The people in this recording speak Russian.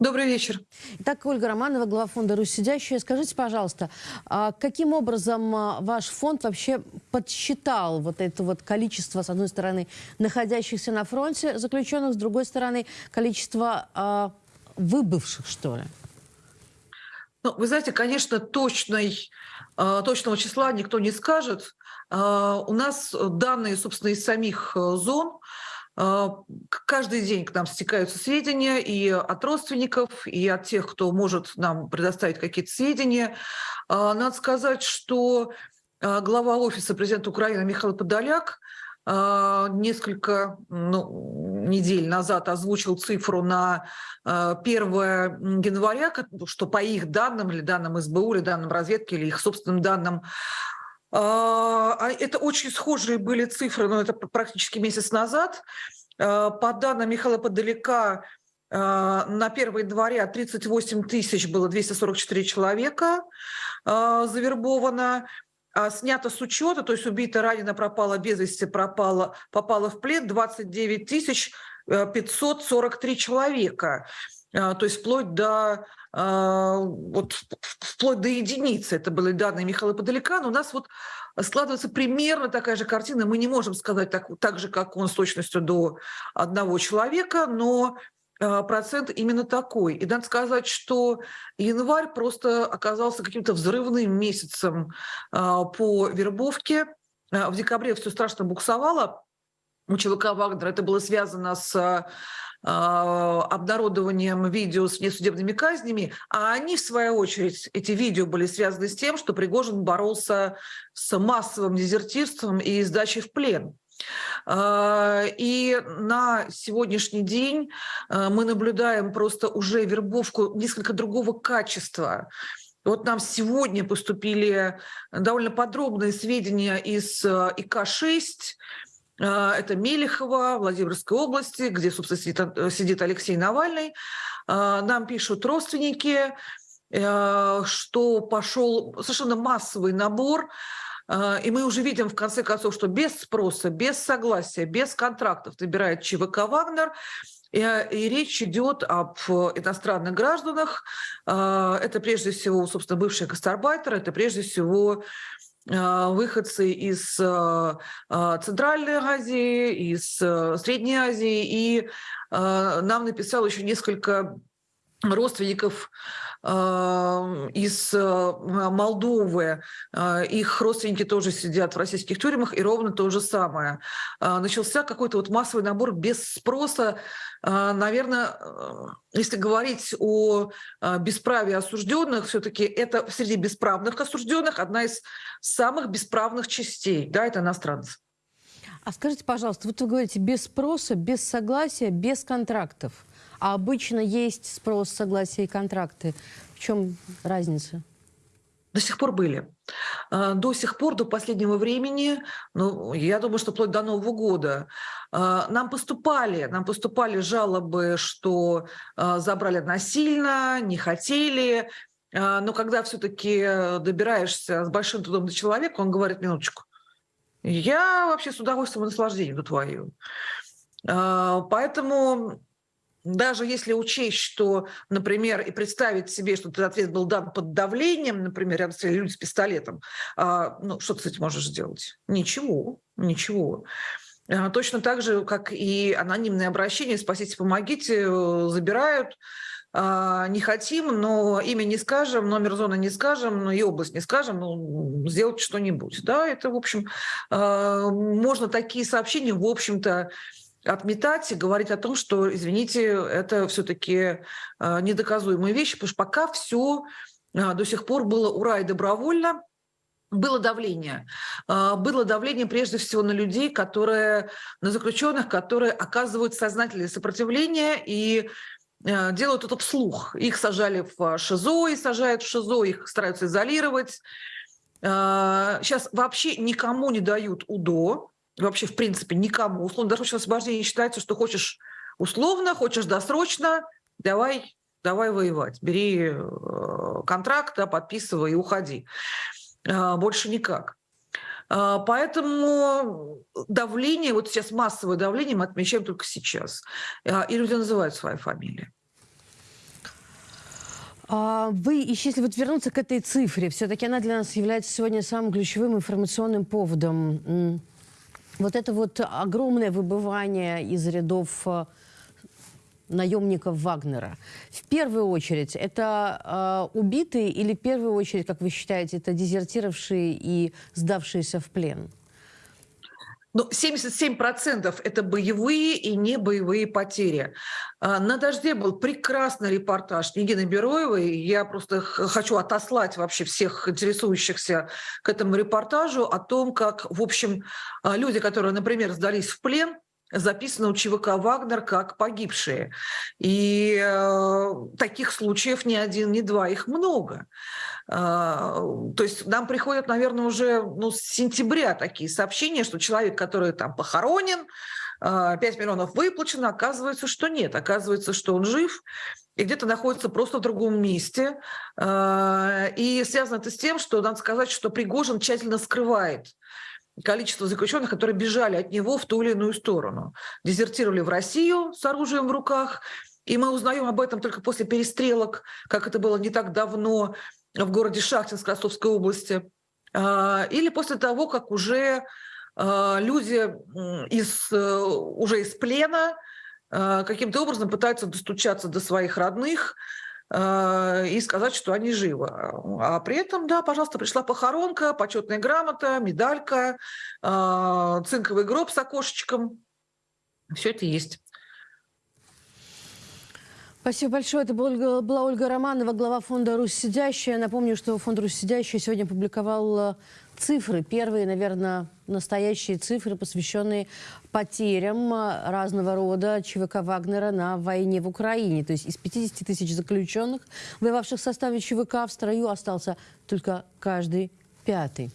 Добрый вечер. Итак, Ольга Романова, глава фонда «Русь сидящая». Скажите, пожалуйста, а каким образом а, ваш фонд вообще подсчитал вот это вот количество, с одной стороны, находящихся на фронте заключенных, с другой стороны, количество э, выбывших, что ли? Ну, вы знаете, конечно, точной, точного числа никто не скажет. У нас данные, собственно, из самих э, зон – а, каждый день к нам стекаются сведения и от родственников, и от тех, кто может нам предоставить какие-то сведения. А, надо сказать, что а, глава офиса президента Украины Михаил Подоляк несколько ну, недель назад озвучил цифру на 1 января, что по их данным, или данным СБУ, или данным разведки, или их собственным данным, а, а это очень схожие были цифры, но это практически месяц назад. А, по данным Михаила Подалека, на 1 января 38 тысяч было 244 человека завербовано. Снято с учета, то есть убито, ранено, пропало без вести, пропало, попало в плен 29 тысяч 543 человека. То есть вплоть до а, вот вплоть до единицы, это были данные Михаила Подалека, но у нас вот складывается примерно такая же картина. Мы не можем сказать так, так же, как он с точностью до одного человека, но а, процент именно такой. И надо сказать, что январь просто оказался каким-то взрывным месяцем а, по вербовке. В декабре все страшно буксовало у ЧВК Вагнера. Это было связано с а, обнародованием видео с несудебными казнями, а они, в свою очередь, эти видео были связаны с тем, что Пригожин боролся с массовым дезертирством и сдачей в плен. А, и на сегодняшний день а, мы наблюдаем просто уже вербовку несколько другого качества. Вот нам сегодня поступили довольно подробные сведения из ИК-6, а, это Мелехова, Владимирской области, где, собственно, сидит, э, Алексей Навальный. А, нам пишут родственники, э, что пошел совершенно массовый набор а, и мы уже видим, в конце концов, что без спроса, без согласия, без контрактов набирает ЧВК «Вагнер», и, и речь идет об иностранных гражданах. Это прежде всего, собственно, бывшие гастарбайтеры, это прежде всего а, выходцы из а, а, Центральной Азии, из Средней Азии, и нам написал еще несколько родственников из Молдовы. Их родственники тоже сидят в российских тюрьмах, и ровно то же самое. Начался какой-то вот массовый набор без спроса. Наверное, если говорить о бесправии осужденных, все-таки это среди бесправных осужденных одна из самых бесправных частей. Да, это иностранцы. А скажите, пожалуйста, вот вы говорите без спроса, без согласия, без контрактов. А обычно есть спрос, согласие и контракты. В чем разница? До сих пор были. А, до сих пор, до последнего времени, ну, я думаю, что вплоть до Нового года, а, нам поступали, нам поступали жалобы, что а, забрали насильно, не хотели. Но когда все-таки добираешься с большим трудом до человека, он говорит, минуточку, я вообще с удовольствием и наслаждением до твою. Поэтому даже если учесть, что, например, и представить себе, что этот ответ был дан под давлением, например, рядом стояли люди с пистолетом, а, ну, что ты с можешь сделать? Ничего, ничего. А, точно так же, как и анонимные обращения «спасите, помогите», э, забирают, а, не хотим, но имя не скажем, номер зоны не скажем, но и область не скажем, ну, сделать что-нибудь. Да, это, в общем, можно такие сообщения, в общем-то, отметать и говорить о том, что, извините, это все-таки а, недоказуемые вещи, потому что пока все а, до сих пор было ура и добровольно, было давление. А, было давление прежде всего на людей, которые, на заключенных, которые оказывают сознательное сопротивление и делают это вслух. Их сажали в ШИЗО и сажают в ШИЗО, их стараются изолировать. Сейчас вообще никому не дают УДО, вообще, в принципе, никому. Условно-досрочное освобождение считается, что хочешь условно, хочешь досрочно, давай, давай воевать. Бери э, контракт, да, подписывай и уходи. А, больше никак. А, поэтому давление, вот сейчас массовое давление мы отмечаем только сейчас. И люди называют свои фамилии. А Вы, если вот вернуться к этой цифре, все-таки она для нас является сегодня самым ключевым информационным поводом. Вот это вот огромное выбывание из рядов э, наемников Вагнера. В первую очередь, это э, убитые или в первую очередь, как вы считаете, это дезертировавшие и сдавшиеся в плен? Ну, 77% это боевые и не боевые потери. А, На «Дожде» был прекрасный репортаж Нигины Бероевой. Я просто хочу отослать вообще всех интересующихся к этому репортажу о том, как, в общем, а, люди, которые, например, сдались в плен, записаны у ЧВК «Вагнер» как погибшие. И э, таких случаев не один, не два, их много. А, То есть нам приходят, наверное, уже ну, с сентября такие сообщения, что человек, который там похоронен, а, 5 миллионов выплачено, оказывается, что нет. Оказывается, что он жив и где-то находится просто в другом месте. А, И связано это с тем, что надо сказать, что Пригожин тщательно скрывает количество заключенных, которые бежали от него в ту или иную сторону. Дезертировали в Россию с оружием в руках, и мы узнаем об этом только после перестрелок, как это было не так давно в городе Шахтинск Ростовской области, А, или после того, как уже а, люди из, э, уже из плена а, каким-то образом пытаются достучаться до своих родных, и сказать, что они живы. А при этом, да, пожалуйста, пришла похоронка, почетная грамота, медалька, цинковый гроб с окошечком. Все это есть. Спасибо большое. Это была Ольга, Романова, глава фонда «Русь сидящая». Напомню, что фонд «Русь сидящая» сегодня опубликовал э, цифры, первые, наверное, настоящие цифры, посвященные потерям э, разного рода ЧВК Вагнера на войне в Украине. То есть из 50 тысяч заключенных, воевавших в составе ЧВК, в строю остался только каждый пятый.